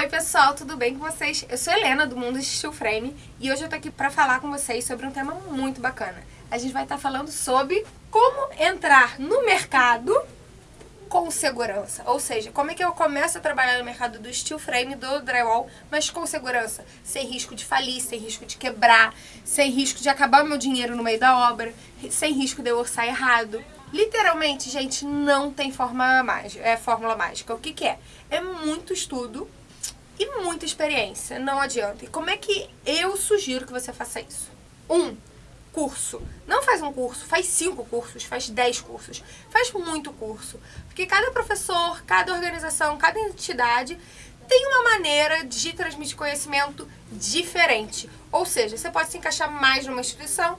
Oi pessoal, tudo bem com vocês? Eu sou Helena do Mundo Steel Frame e hoje eu tô aqui pra falar com vocês sobre um tema muito bacana. A gente vai estar tá falando sobre como entrar no mercado com segurança. Ou seja, como é que eu começo a trabalhar no mercado do steel frame, do drywall, mas com segurança. Sem risco de falir, sem risco de quebrar, sem risco de acabar meu dinheiro no meio da obra, sem risco de eu orçar errado. Literalmente, gente, não tem forma mágica, é fórmula mágica. O que, que é? É muito estudo e muita experiência, não adianta. E como é que eu sugiro que você faça isso? Um, curso. Não faz um curso, faz cinco cursos, faz dez cursos. Faz muito curso. Porque cada professor, cada organização, cada entidade tem uma maneira de transmitir conhecimento diferente. Ou seja, você pode se encaixar mais numa instituição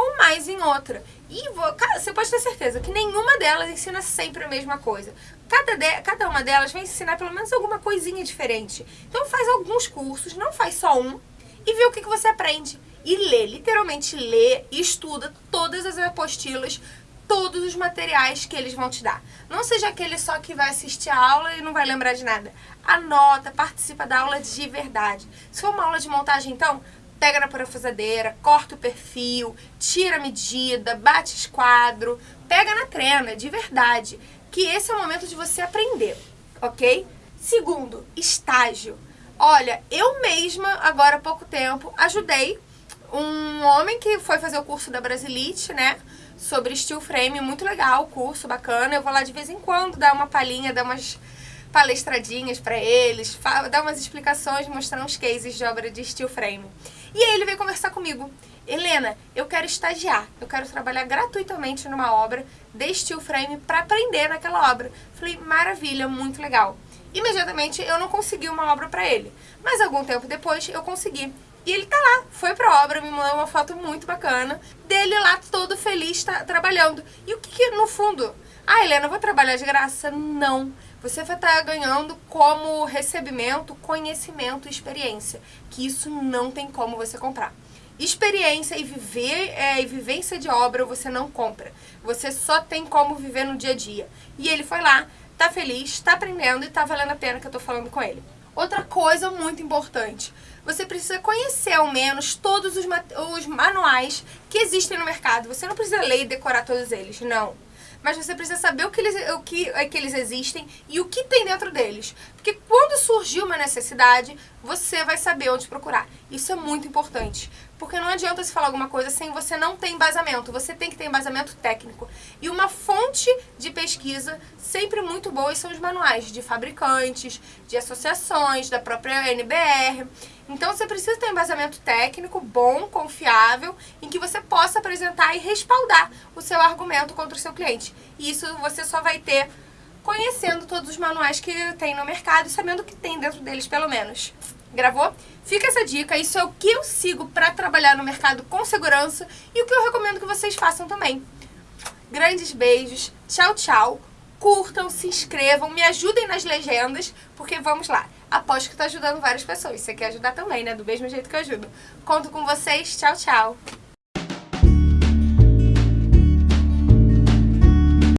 ou mais em outra. E você pode ter certeza que nenhuma delas ensina sempre a mesma coisa. Cada, de, cada uma delas vai ensinar pelo menos alguma coisinha diferente. Então faz alguns cursos, não faz só um, e vê o que, que você aprende. E lê, literalmente lê e estuda todas as apostilas, todos os materiais que eles vão te dar. Não seja aquele só que vai assistir a aula e não vai lembrar de nada. Anota, participa da aula de verdade. Se for uma aula de montagem, então, pega na parafusadeira, corta o perfil, tira a medida, bate esquadro, pega na trena, de verdade. Que esse é o momento de você aprender, ok? Segundo, estágio. Olha, eu mesma, agora há pouco tempo, ajudei um homem que foi fazer o curso da Brasilite, né? Sobre steel frame, muito legal o curso, bacana. Eu vou lá de vez em quando dar uma palhinha, dar umas palestradinhas para eles, dar umas explicações, mostrar uns cases de obra de steel frame. E aí ele veio conversar comigo. Helena, eu quero estagiar, eu quero trabalhar gratuitamente numa obra de steel frame para aprender naquela obra. Falei, maravilha, muito legal. Imediatamente eu não consegui uma obra para ele, mas algum tempo depois eu consegui. E ele tá lá, foi pra obra, me mandou uma foto muito bacana dele lá todo feliz tá, trabalhando. E o que, que no fundo? Ah, Helena, eu vou trabalhar de graça? Não. Você vai estar ganhando como recebimento, conhecimento e experiência. Que isso não tem como você comprar. Experiência e viver é, e vivência de obra você não compra. Você só tem como viver no dia a dia. E ele foi lá, tá feliz, tá aprendendo e tá valendo a pena que eu tô falando com ele. Outra coisa muito importante, você precisa conhecer ao menos todos os, os manuais que existem no mercado. Você não precisa ler e decorar todos eles, não mas você precisa saber o que, eles, o que é que eles existem e o que tem dentro deles. Porque quando surgir uma necessidade, você vai saber onde procurar. Isso é muito importante. Porque não adianta se falar alguma coisa sem você não ter embasamento. Você tem que ter embasamento técnico. E uma fonte de pesquisa sempre muito boa são os manuais de fabricantes, de associações, da própria NBR. Então você precisa ter embasamento técnico bom, confiável, em que você possa apresentar e respaldar o seu argumento contra o seu cliente. E isso você só vai ter conhecendo todos os manuais que tem no mercado e sabendo o que tem dentro deles, pelo menos. Gravou? Fica essa dica, isso é o que eu sigo para trabalhar no mercado com segurança e o que eu recomendo que vocês façam também. Grandes beijos, tchau, tchau. Curtam, se inscrevam, me ajudem nas legendas, porque vamos lá. Aposto que estou ajudando várias pessoas. Você quer ajudar também, né? Do mesmo jeito que eu ajudo. Conto com vocês. Tchau, tchau.